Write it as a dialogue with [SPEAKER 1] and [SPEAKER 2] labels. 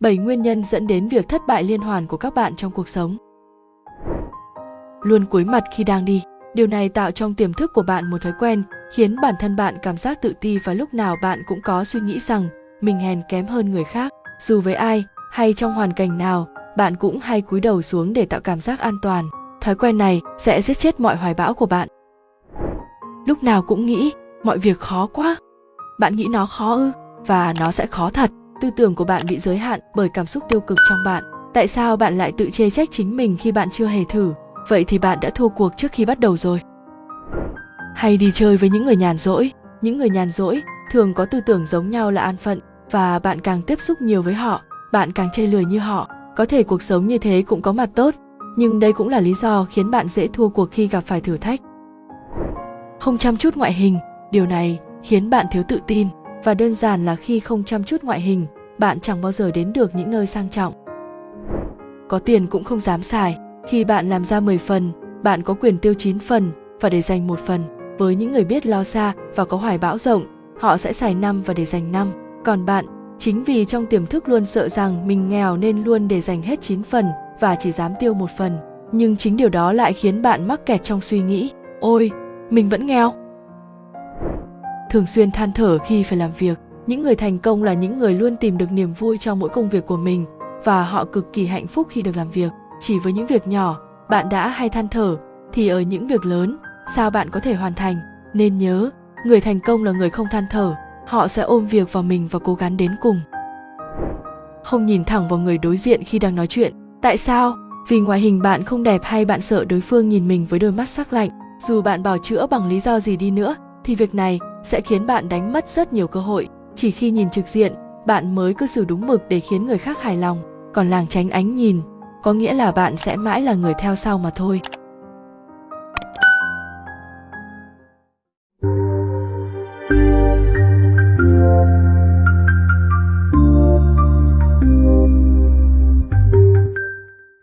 [SPEAKER 1] 7 nguyên nhân dẫn đến việc thất bại liên hoàn của các bạn trong cuộc sống. Luôn cúi mặt khi đang đi. Điều này tạo trong tiềm thức của bạn một thói quen, khiến bản thân bạn cảm giác tự ti và lúc nào bạn cũng có suy nghĩ rằng mình hèn kém hơn người khác. Dù với ai hay trong hoàn cảnh nào, bạn cũng hay cúi đầu xuống để tạo cảm giác an toàn. Thói quen này sẽ giết chết mọi hoài bão của bạn. Lúc nào cũng nghĩ mọi việc khó quá. Bạn nghĩ nó khó ư? Và nó sẽ khó thật tư tưởng của bạn bị giới hạn bởi cảm xúc tiêu cực trong bạn. Tại sao bạn lại tự chê trách chính mình khi bạn chưa hề thử? Vậy thì bạn đã thua cuộc trước khi bắt đầu rồi. Hay đi chơi với những người nhàn rỗi. Những người nhàn rỗi thường có tư tưởng giống nhau là an phận và bạn càng tiếp xúc nhiều với họ, bạn càng chê lười như họ. Có thể cuộc sống như thế cũng có mặt tốt, nhưng đây cũng là lý do khiến bạn dễ thua cuộc khi gặp phải thử thách. Không chăm chút ngoại hình, điều này khiến bạn thiếu tự tin và đơn giản là khi không chăm chút ngoại hình, bạn chẳng bao giờ đến được những nơi sang trọng. Có tiền cũng không dám xài. Khi bạn làm ra 10 phần, bạn có quyền tiêu 9 phần và để dành một phần. Với những người biết lo xa và có hoài bão rộng, họ sẽ xài năm và để dành năm. Còn bạn, chính vì trong tiềm thức luôn sợ rằng mình nghèo nên luôn để dành hết 9 phần và chỉ dám tiêu một phần. Nhưng chính điều đó lại khiến bạn mắc kẹt trong suy nghĩ. Ôi, mình vẫn nghèo thường xuyên than thở khi phải làm việc. Những người thành công là những người luôn tìm được niềm vui trong mỗi công việc của mình, và họ cực kỳ hạnh phúc khi được làm việc. Chỉ với những việc nhỏ, bạn đã hay than thở, thì ở những việc lớn, sao bạn có thể hoàn thành? Nên nhớ, người thành công là người không than thở, họ sẽ ôm việc vào mình và cố gắng đến cùng. Không nhìn thẳng vào người đối diện khi đang nói chuyện. Tại sao? Vì ngoại hình bạn không đẹp hay bạn sợ đối phương nhìn mình với đôi mắt sắc lạnh. Dù bạn bảo chữa bằng lý do gì đi nữa, thì việc này sẽ khiến bạn đánh mất rất nhiều cơ hội. Chỉ khi nhìn trực diện, bạn mới cư xử đúng mực để khiến người khác hài lòng. Còn làng tránh ánh nhìn, có nghĩa là bạn sẽ mãi là người theo sau mà thôi.